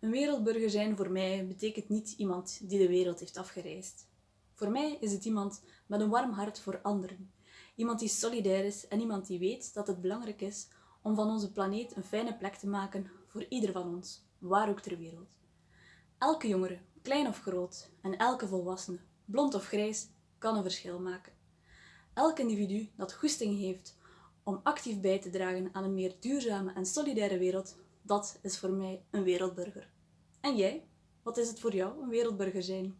Een wereldburger zijn voor mij betekent niet iemand die de wereld heeft afgereisd. Voor mij is het iemand met een warm hart voor anderen. Iemand die solidair is en iemand die weet dat het belangrijk is om van onze planeet een fijne plek te maken voor ieder van ons, waar ook ter wereld. Elke jongere, klein of groot, en elke volwassene, blond of grijs, kan een verschil maken. Elk individu dat goesting heeft om actief bij te dragen aan een meer duurzame en solidaire wereld, dat is voor mij een wereldburger. En jij? Wat is het voor jou een wereldburger zijn?